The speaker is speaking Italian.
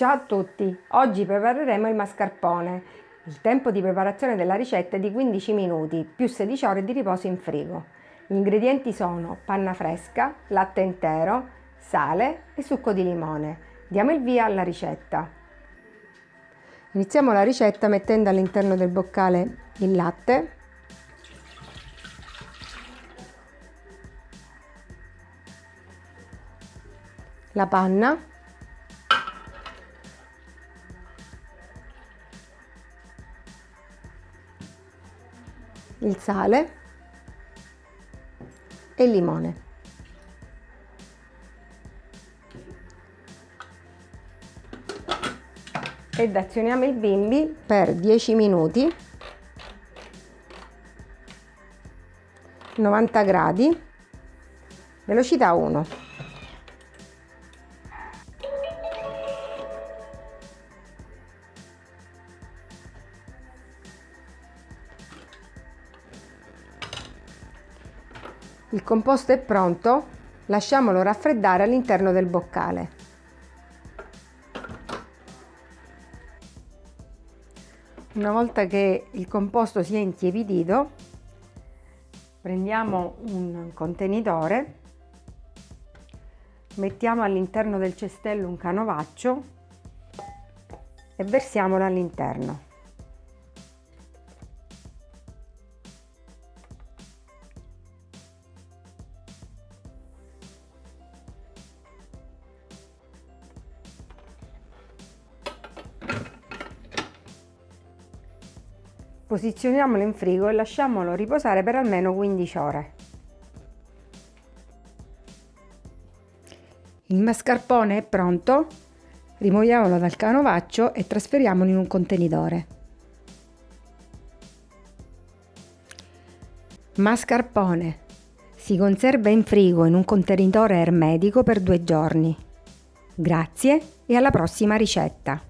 Ciao a tutti! Oggi prepareremo il mascarpone. Il tempo di preparazione della ricetta è di 15 minuti più 16 ore di riposo in frigo. Gli ingredienti sono panna fresca, latte intero, sale e succo di limone. Diamo il via alla ricetta. Iniziamo la ricetta mettendo all'interno del boccale il latte, la panna il sale e il limone. Ed azioniamo il bimbi per 10 minuti 90 gradi velocità 1 Il composto è pronto, lasciamolo raffreddare all'interno del boccale. Una volta che il composto si è intiepidito, prendiamo un contenitore, mettiamo all'interno del cestello un canovaccio e versiamolo all'interno. Posizioniamolo in frigo e lasciamolo riposare per almeno 15 ore. Il mascarpone è pronto, rimuoviamolo dal canovaccio e trasferiamolo in un contenitore. Mascarpone si conserva in frigo in un contenitore ermetico per due giorni. Grazie e alla prossima ricetta!